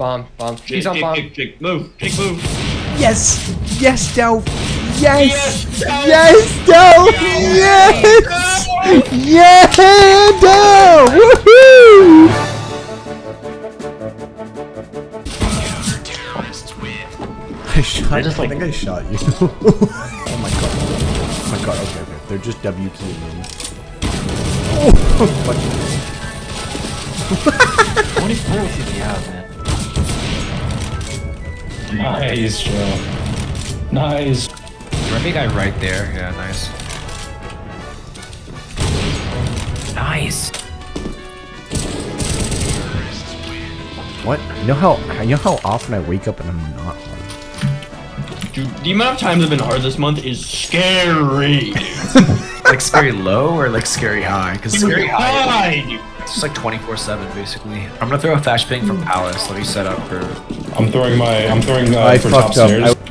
Bomb, bomb. She's on Jake, bomb. Jake, Jake, move. Jake, move. Yes! Yes, Delph! Yes! Yes, Yes, Delph! Yes! Yeah, Delph! Woohoo! I shot. I, just, like- think I shot you. oh my god. Oh my god. Okay, okay. They're just W keying in. Oh, fuck. 24 did you have, man? Nice, Joe. Nice. Remy guy right there. Yeah, nice. Nice. What? You know how you know how often I wake up and I'm not hard. Dude, the amount of times I've been hard this month is scary. Like scary low or like scary high? Because scary high, High, dude. It's just like 24/7 basically. I'm gonna throw a flashbang from Palace. Let me set up for. I'm throwing my. I'm throwing uh, I for top fucked up. stairs. I-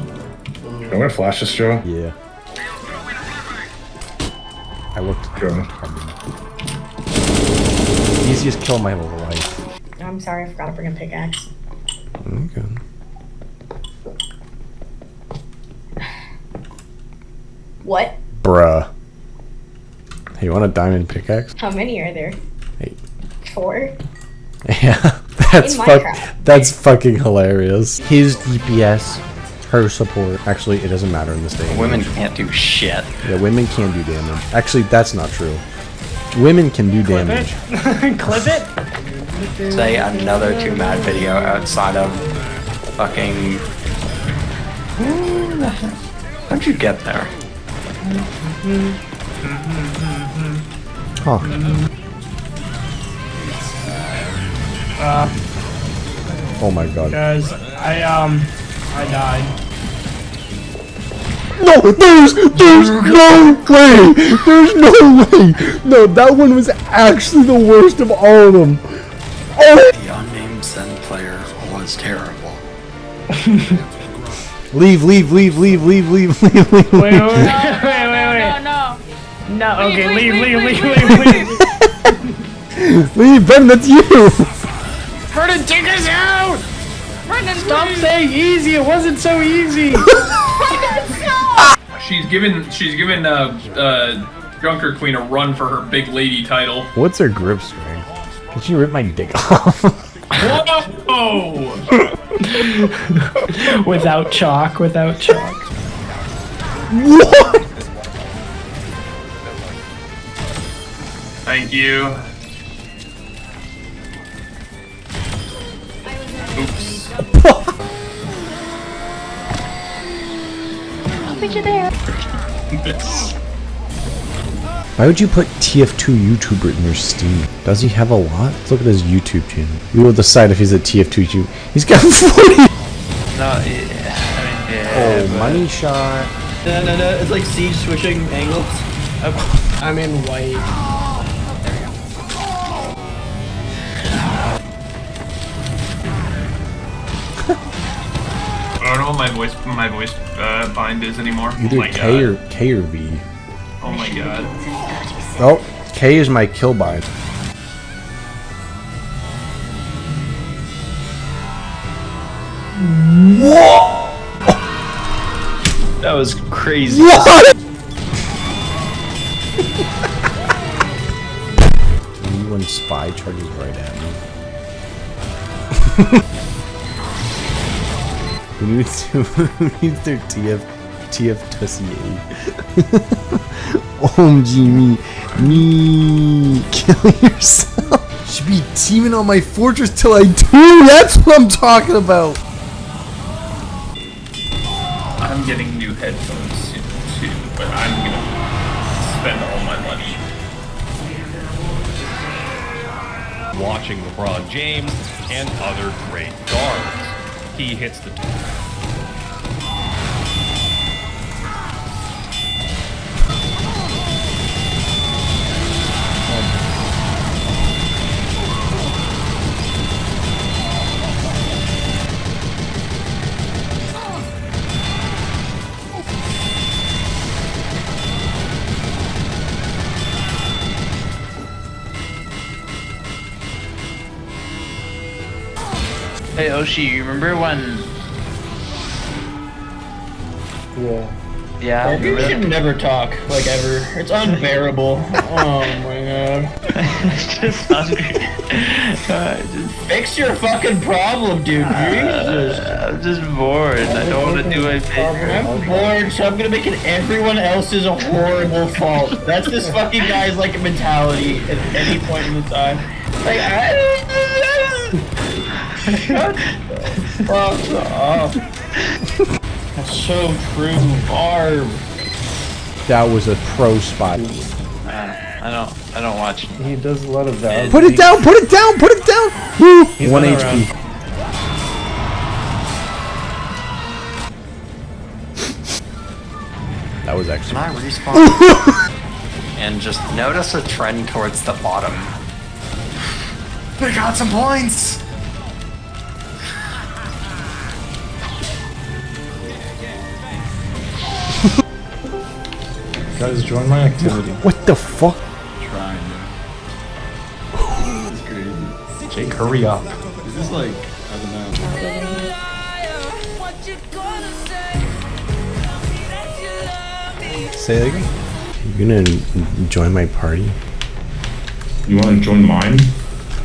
I'm gonna flash this, Joe. yeah. I looked. Joe. Easiest kill of my whole life. I'm sorry, I forgot to bring a pickaxe. Okay. What? Bruh. Hey, you want a diamond pickaxe? How many are there? Hey. Four? Yeah, that's fuck. That's fucking hilarious. His DPS, her support. Actually, it doesn't matter in this day. Women can't do shit. Yeah, women can do damage. Actually, that's not true. Women can do damage. Clip it. Say another two mad video outside of fucking. Who the heck? How'd you get there? Huh. Uh, oh my god. Guys, I, um, I died. No, there's, there's no way! There's no way! No, that one was actually the worst of all of them. Oh! The unnamed Zen player was terrible. leave, leave, leave, leave, leave, leave, leave, leave. Wait, wait, wait, wait, wait. No, no, no. No, okay, leave, leave, leave, leave, leave. Leave, Ben, that's you! Brennan, take us out! Brendan, Stop please. saying easy, it wasn't so easy. She's given she's given uh uh Junker Queen a run for her big lady title. What's her grip strength? Can she rip my dick off? Whoa! without chalk, without chalk. what? Thank you. I'll you there. Why would you put TF2 YouTuber in your Steam? Does he have a lot? Let's look at his YouTube channel. We will decide if he's a TF2 YouTuber. He's got 40! No, yeah, I mean, yeah. Oh, but- money shot. No, no, no. It's like siege switching angles. I'm in white. What my voice my voice uh, bind is anymore. oh Either my K god. or K or V. Oh my god. Oh, K is my kill bind. That was crazy. What? when spy charges right at me. who needs to who needs their TF TF Tussy OMG me me kill yourself. Should be teaming on my fortress till I do. That's what I'm talking about. I'm getting new headphones soon too, but I'm gonna spend all my money. watching LeBron James and other great guards. He hits the Hey Oshi, you remember when? Yeah. Yeah. You remember should never talk, like ever. It's unbearable. oh my god. it's just. Uh, just, Fix your fucking problem, dude. Jesus. I'm just bored. I don't want to do my favorite. I'm bored, so I'm gonna make it everyone else's a horrible fault. That's this fucking guy's like a mentality at any point in the time. Like, I fuck up. That's so true, Barb. That was a pro spot. Uh, I don't. I don't watch. He does a lot of that. Put it down, put it down, put it down! Woo! One not HP. That was actually. Can I respawn? and just notice a trend towards the bottom. They got some points! Guys, join my activity. What the fuck? Jake, hurry up. Is this like, I don't know. Say that again. You gonna join my party? You want to join mine?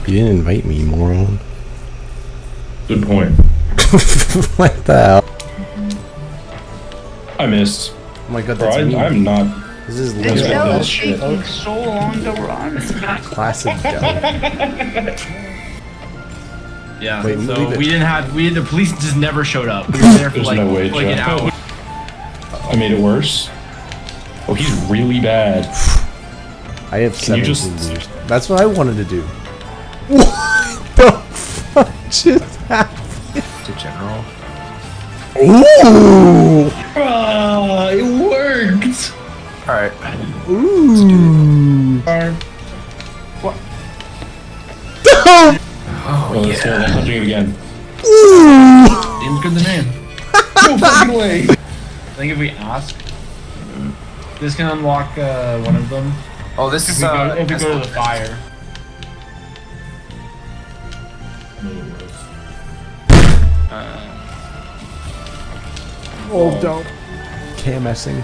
You didn't invite me, moron. Good point. what the hell? I missed. Oh my god, Bro, that's I. I'm not. This is This literally show that is shit. taking so long to run. classic Dell. Yeah. Wait, so we didn't have we the police just never showed up. We were there for There's like, no way, like an hour. I made it worse. Oh, he's really bad. I have Can you just- years. That's what I wanted to do. What the fuck just happened? To general. Ooh! Ah, it worked. Alright. Ooh! What? Oh, let's go. I'm touching it again. Seems good to me. No fucking way. I think if we ask, this can unlock uh, one of them. Oh, this If is we go, uh. if we go to the escort. fire. Oh, don't. KMSing.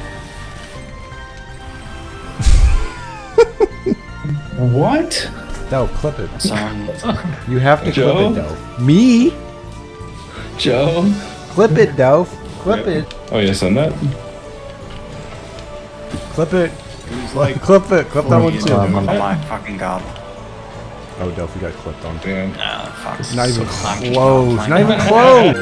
What? No, clip it. You have to Joe? clip it, Dove. Me? Joe? Clip it, Dove. Oh, clip it. Oh, yeah, send that. Clip it. clip it. Clip that one too. Oh my fucking god. Oh, Dove, you got clipped on. Damn. Nah, fuck. It's not even So- close. Not even close.